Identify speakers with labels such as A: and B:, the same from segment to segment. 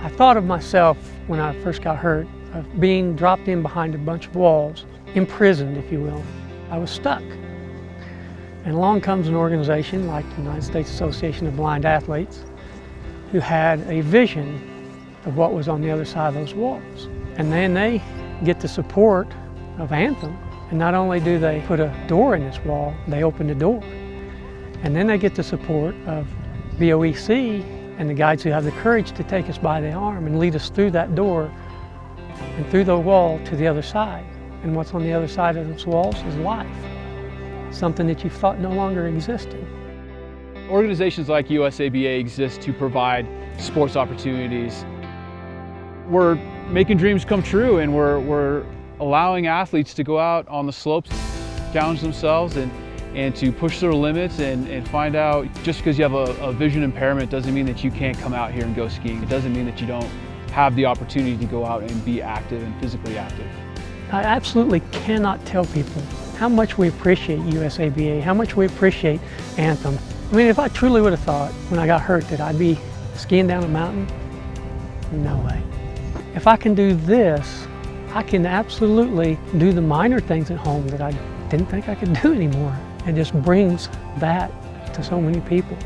A: I thought of myself when I first got hurt of being dropped in behind a bunch of walls, imprisoned, if you will. I was stuck. And along comes an organization like the United States Association of Blind Athletes who had a vision of what was on the other side of those walls. And then they get the support of Anthem. And not only do they put a door in this wall, they open the door. And then they get the support of BOEC and the guides who have the courage to take us by the arm and lead us through that door and through the wall to the other side. And what's on the other side of those walls is life, something that you thought no longer existed.
B: Organizations like USABA exist to provide sports opportunities. We're making dreams come true and we're, we're allowing athletes to go out on the slopes, challenge themselves and, and to push their limits and, and find out just because you have a, a vision impairment doesn't mean that you can't come out here and go skiing. It doesn't mean that you don't have the opportunity to go out and be active and physically active.
A: I absolutely cannot tell people how much we appreciate USABA, how much we appreciate Anthem. I mean, if I truly would have thought when I got hurt that I'd be skiing down a mountain, no way. If I can do this, I can absolutely do the minor things at home that I didn't think I could do anymore. It just brings that to so many people.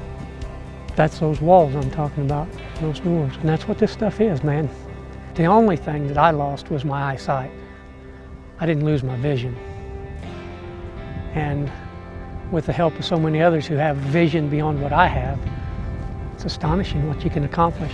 A: That's those walls I'm talking about, those doors. And that's what this stuff is, man. The only thing that I lost was my eyesight. I didn't lose my vision. And with the help of so many others who have vision beyond what I have, it's astonishing what you can accomplish.